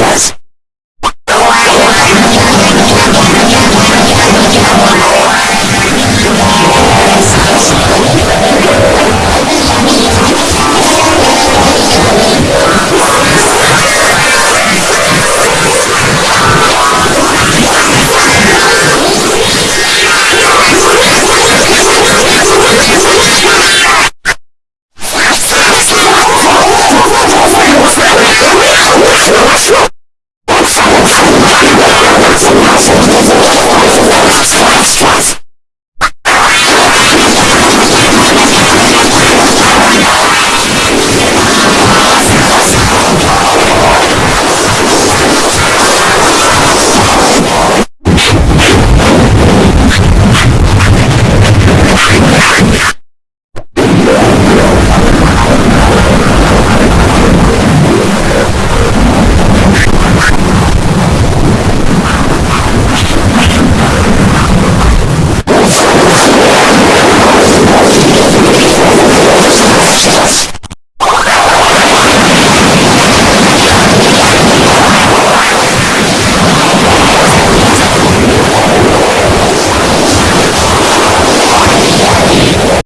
Extras.